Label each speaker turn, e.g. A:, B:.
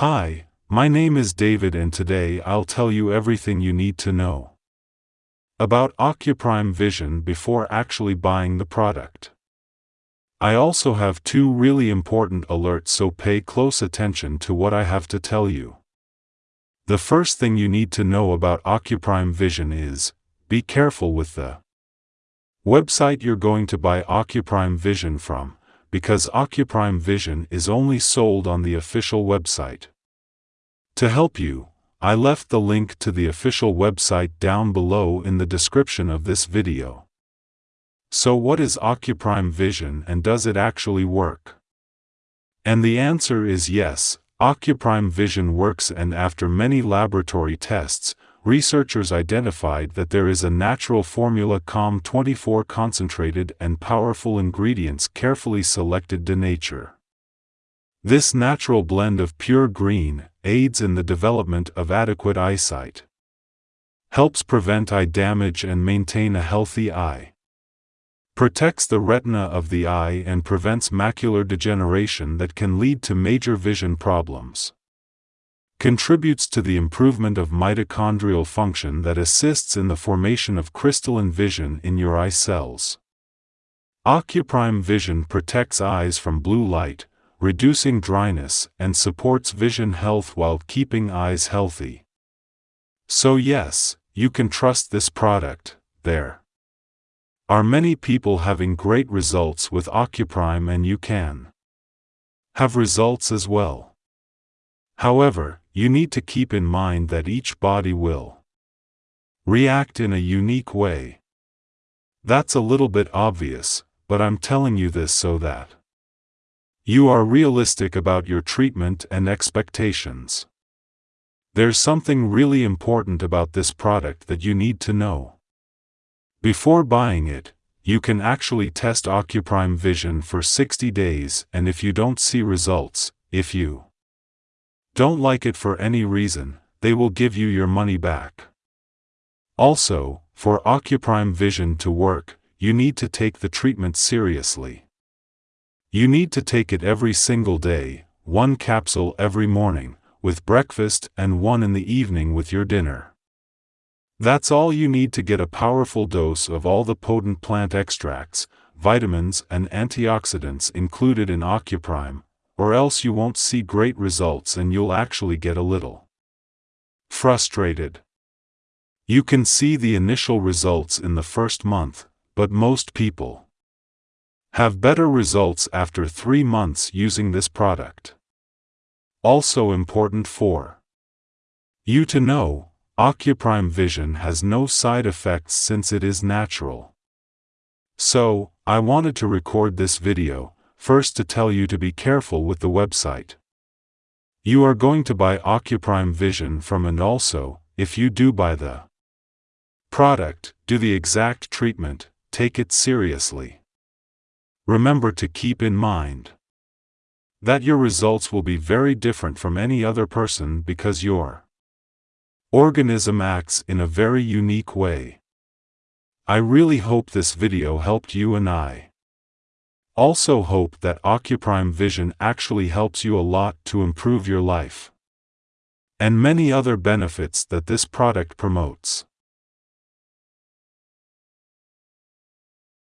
A: Hi, my name is David and today I'll tell you everything you need to know about Ocuprime Vision before actually buying the product. I also have two really important alerts so pay close attention to what I have to tell you. The first thing you need to know about Ocuprime Vision is, be careful with the website you're going to buy Ocuprime Vision from, because Ocuprime Vision is only sold on the official website. To help you, I left the link to the official website down below in the description of this video. So what is Ocuprime Vision and does it actually work? And the answer is yes, Ocuprime Vision works and after many laboratory tests, researchers identified that there is a natural formula COM24 concentrated and powerful ingredients carefully selected to nature. This natural blend of pure green aids in the development of adequate eyesight, helps prevent eye damage and maintain a healthy eye protects the retina of the eye and prevents macular degeneration that can lead to major vision problems. Contributes to the improvement of mitochondrial function that assists in the formation of crystalline vision in your eye cells. Ocuprime Vision protects eyes from blue light, reducing dryness and supports vision health while keeping eyes healthy. So yes, you can trust this product, there. Are many people having great results with Ocuprime and you can have results as well. However, you need to keep in mind that each body will react in a unique way. That's a little bit obvious, but I'm telling you this so that you are realistic about your treatment and expectations. There's something really important about this product that you need to know. Before buying it, you can actually test Ocuprime Vision for 60 days and if you don't see results, if you don't like it for any reason, they will give you your money back. Also, for Ocuprime Vision to work, you need to take the treatment seriously. You need to take it every single day, one capsule every morning, with breakfast and one in the evening with your dinner. That's all you need to get a powerful dose of all the potent plant extracts, vitamins and antioxidants included in Ocuprime, or else you won't see great results and you'll actually get a little frustrated. You can see the initial results in the first month, but most people have better results after three months using this product. Also important for you to know, Ocuprime Vision has no side effects since it is natural. So, I wanted to record this video, first to tell you to be careful with the website. You are going to buy Ocuprime Vision from and also, if you do buy the product, do the exact treatment, take it seriously. Remember to keep in mind that your results will be very different from any other person because your organism acts in a very unique way. I really hope this video helped you and I. Also hope that Ocuprime Vision actually helps you a lot to improve your life. And many other benefits that this product promotes.